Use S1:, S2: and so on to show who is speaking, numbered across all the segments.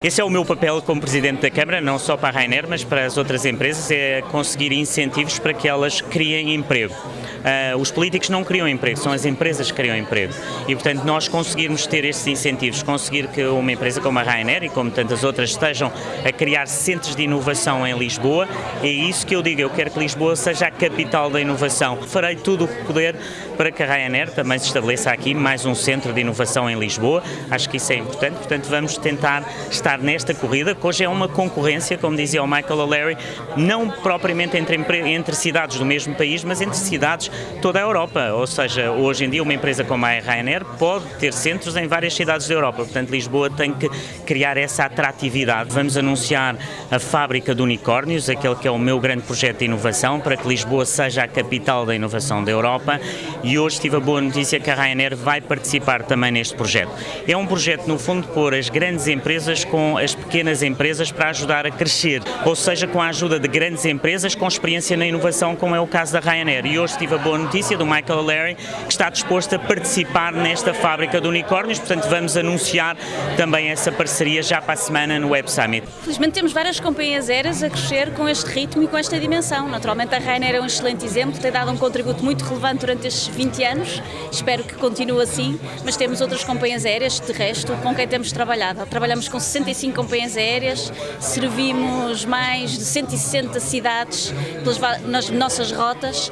S1: Esse é o meu papel como Presidente da Câmara, não só para a Rainer, mas para as outras empresas, é conseguir incentivos para que elas criem emprego. Uh, os políticos não criam emprego, são as empresas que criam emprego. E, portanto, nós conseguirmos ter estes incentivos, conseguir que uma empresa como a Rainer e como tantas outras estejam a criar centros de inovação em Lisboa, é isso que eu digo, eu quero que Lisboa seja a capital da inovação. Farei tudo o que puder para que a Ryanair também se estabeleça aqui mais um centro de inovação em Lisboa, acho que isso é importante, portanto vamos tentar estar estar nesta corrida, que hoje é uma concorrência, como dizia o Michael O'Leary, não propriamente entre, entre cidades do mesmo país, mas entre cidades toda a Europa. Ou seja, hoje em dia uma empresa como a Ryanair pode ter centros em várias cidades da Europa. Portanto, Lisboa tem que criar essa atratividade. Vamos anunciar a fábrica de unicórnios, aquele que é o meu grande projeto de inovação, para que Lisboa seja a capital da inovação da Europa. E hoje tive a boa notícia que a Ryanair vai participar também neste projeto. É um projeto, no fundo, de pôr as grandes empresas com com as pequenas empresas para ajudar a crescer, ou seja, com a ajuda de grandes empresas com experiência na inovação, como é o caso da Ryanair. E hoje tive a boa notícia do Michael Larry, que está disposto a participar nesta fábrica de unicórnios, portanto vamos anunciar também essa parceria já para a semana no Web Summit.
S2: Felizmente temos várias companhias aéreas a crescer com este ritmo e com esta dimensão. Naturalmente a Ryanair é um excelente exemplo, tem dado um contributo muito relevante durante estes 20 anos, espero que continue assim, mas temos outras companhias aéreas, de resto, com quem temos trabalhado. Trabalhamos com 60 65 companhias aéreas, servimos mais de 160 cidades pelas, nas nossas rotas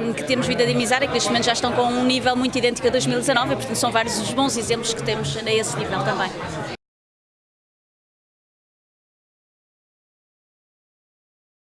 S2: um, que temos vindo a dinamizar e que neste momento já estão com um nível muito idêntico a 2019 e portanto são vários os bons exemplos que temos a esse nível também.